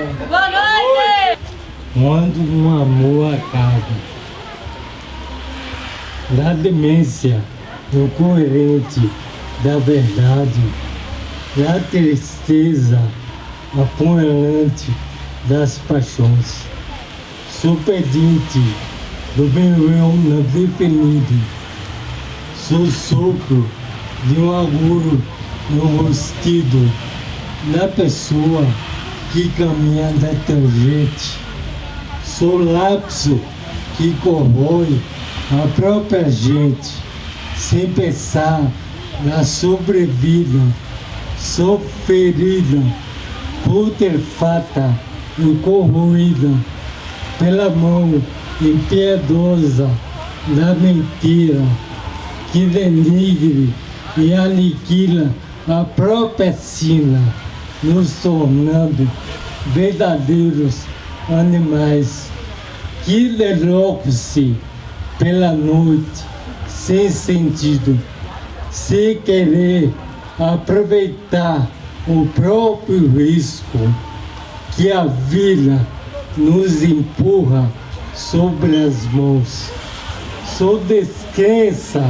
Boa noite! Quando um amor acaba, da demência incoerente da verdade, da tristeza apunhalante das paixões, sou pedinte do eu não definido, sou sopro de um agouro no rostido da pessoa que caminha da tangente. Sou lapso que corrói a própria gente, sem pensar na sobrevida. Sou ferida, putrefata e corroída pela mão impiedosa da mentira que denigre e aniquila a própria sina, nos tornando verdadeiros animais que derrocam-se pela noite sem sentido, sem querer aproveitar o próprio risco que a vida nos empurra sobre as mãos. Sou descrença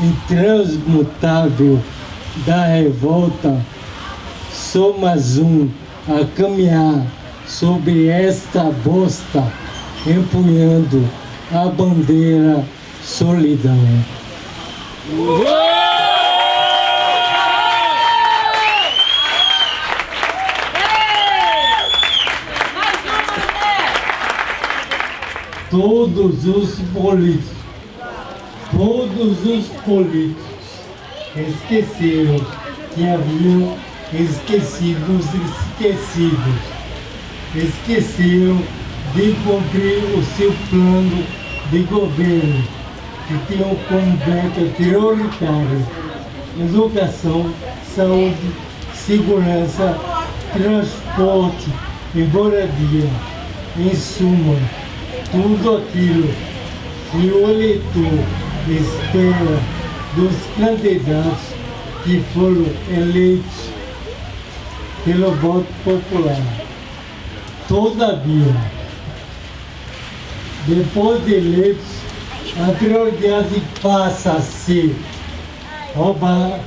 intransmutável da revolta, sou mais um a caminhar sobre esta bosta, empunhando a bandeira solidão. Todos os políticos, todos os políticos esqueceram que haviam esquecido os esquecidos. Esqueceram de cumprir o seu plano de governo, que tinham como meta prioritário educação, saúde, segurança, transporte e moradia. Em suma, tudo aquilo que o eleitor espera dos candidatos que foram eleitos pelo voto popular. Todavia, depois de eleitos, a prioridade passa a ser roubar,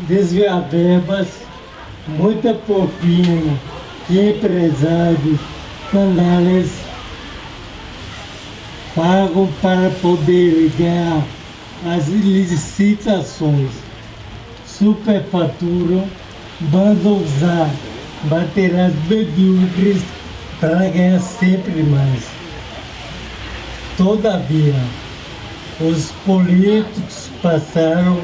desviar verbas, muita propina que empresários, canais pagam para poder ganhar as licitações, superfaturam, mandam usar materiais medíocres para ganhar sempre mais. Todavia, os políticos passaram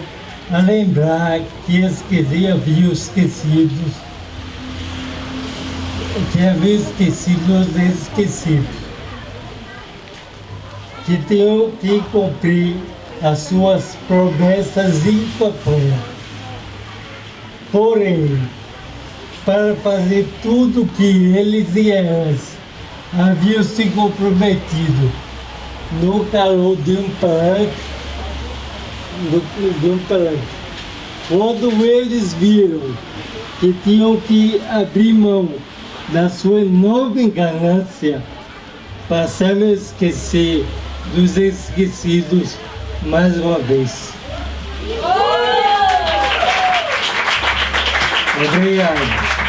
a lembrar que esqueci, haviam esquecido, que haviam esquecido os esquecidos, que tinham que cumprir as suas promessas campanha. Porém, para fazer tudo o que eles e elas haviam se comprometido no calor de um palanque, palanque. Quando eles viram que tinham que abrir mão da sua enorme ganância, passaram a esquecer dos esquecidos mais uma vez. Obrigado.